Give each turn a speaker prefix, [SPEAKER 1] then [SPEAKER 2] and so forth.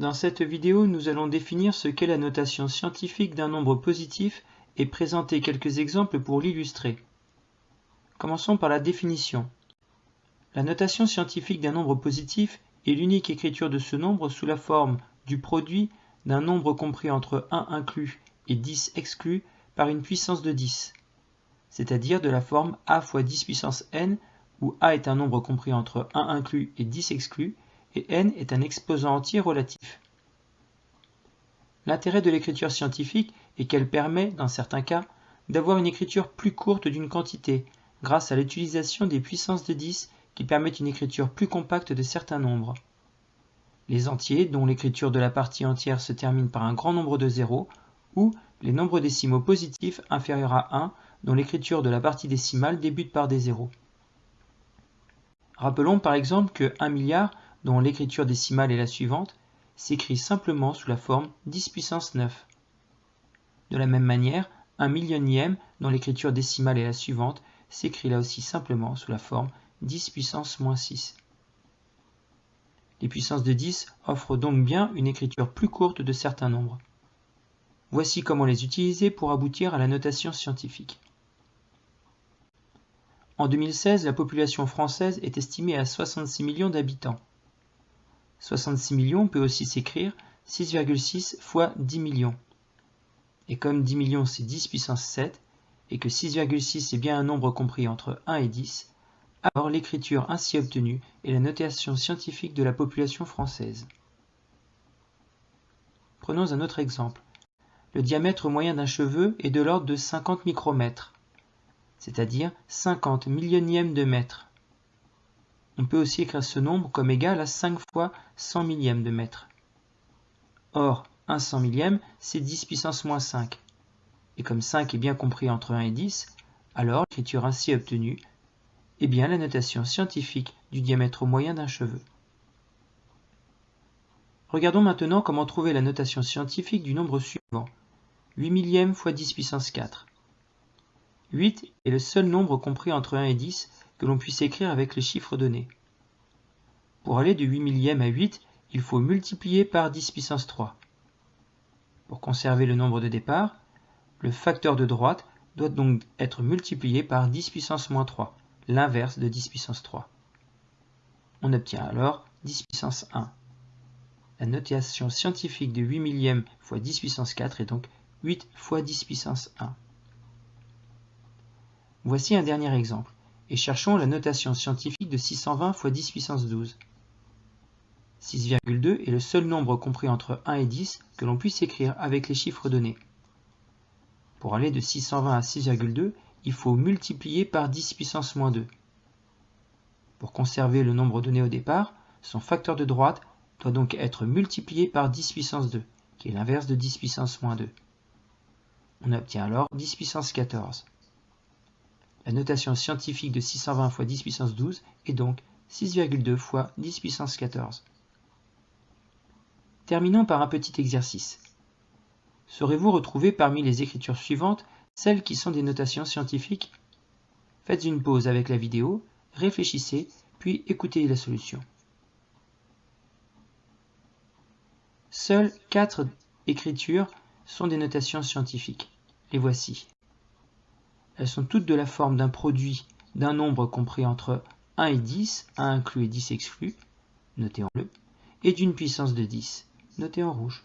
[SPEAKER 1] Dans cette vidéo, nous allons définir ce qu'est la notation scientifique d'un nombre positif et présenter quelques exemples pour l'illustrer. Commençons par la définition. La notation scientifique d'un nombre positif est l'unique écriture de ce nombre sous la forme du produit d'un nombre compris entre 1 inclus et 10 exclus par une puissance de 10, c'est-à-dire de la forme a fois 10 puissance n où a est un nombre compris entre 1 inclus et 10 exclus, et n est un exposant entier relatif. L'intérêt de l'écriture scientifique est qu'elle permet, dans certains cas, d'avoir une écriture plus courte d'une quantité, grâce à l'utilisation des puissances de 10 qui permettent une écriture plus compacte de certains nombres. Les entiers, dont l'écriture de la partie entière se termine par un grand nombre de zéros, ou les nombres décimaux positifs inférieurs à 1, dont l'écriture de la partie décimale débute par des zéros. Rappelons par exemple que 1 milliard dont l'écriture décimale est la suivante, s'écrit simplement sous la forme 10 puissance 9. De la même manière, un millionième, dont l'écriture décimale est la suivante, s'écrit là aussi simplement sous la forme 10 puissance moins 6. Les puissances de 10 offrent donc bien une écriture plus courte de certains nombres. Voici comment les utiliser pour aboutir à la notation scientifique. En 2016, la population française est estimée à 66 millions d'habitants. 66 millions peut aussi s'écrire 6,6 fois 10 millions. Et comme 10 millions c'est 10 puissance 7, et que 6,6 est bien un nombre compris entre 1 et 10, alors l'écriture ainsi obtenue est la notation scientifique de la population française. Prenons un autre exemple. Le diamètre moyen d'un cheveu est de l'ordre de 50 micromètres, c'est-à-dire 50 millionièmes de mètre. On peut aussi écrire ce nombre comme égal à 5 fois 100 millième de mètre. Or, 1 100 millième, c'est 10 puissance moins 5. Et comme 5 est bien compris entre 1 et 10, alors l'écriture ainsi obtenue est bien la notation scientifique du diamètre moyen d'un cheveu. Regardons maintenant comment trouver la notation scientifique du nombre suivant. 8 millième fois 10 puissance 4. 8 est le seul nombre compris entre 1 et 10 que l'on puisse écrire avec les chiffres donnés. Pour aller de 8 millième à 8, il faut multiplier par 10 puissance 3. Pour conserver le nombre de départ, le facteur de droite doit donc être multiplié par 10 puissance moins 3, l'inverse de 10 puissance 3. On obtient alors 10 puissance 1. La notation scientifique de 8 millième fois 10 puissance 4 est donc 8 fois 10 puissance 1. Voici un dernier exemple et cherchons la notation scientifique de 620 fois 10 puissance 12. 6,2 est le seul nombre compris entre 1 et 10 que l'on puisse écrire avec les chiffres donnés. Pour aller de 620 à 6,2, il faut multiplier par 10 puissance moins 2. Pour conserver le nombre donné au départ, son facteur de droite doit donc être multiplié par 10 puissance 2, qui est l'inverse de 10 puissance moins 2. On obtient alors 10 puissance 14. La notation scientifique de 620 fois 10 puissance 12 est donc 6,2 fois 10 puissance 14. Terminons par un petit exercice. Saurez-vous retrouver parmi les écritures suivantes celles qui sont des notations scientifiques? Faites une pause avec la vidéo, réfléchissez, puis écoutez la solution. Seules quatre écritures sont des notations scientifiques. Les voici. Elles sont toutes de la forme d'un produit d'un nombre compris entre 1 et 10, 1 inclus et 10 exclus, noté en bleu, et d'une puissance de 10, noté en rouge.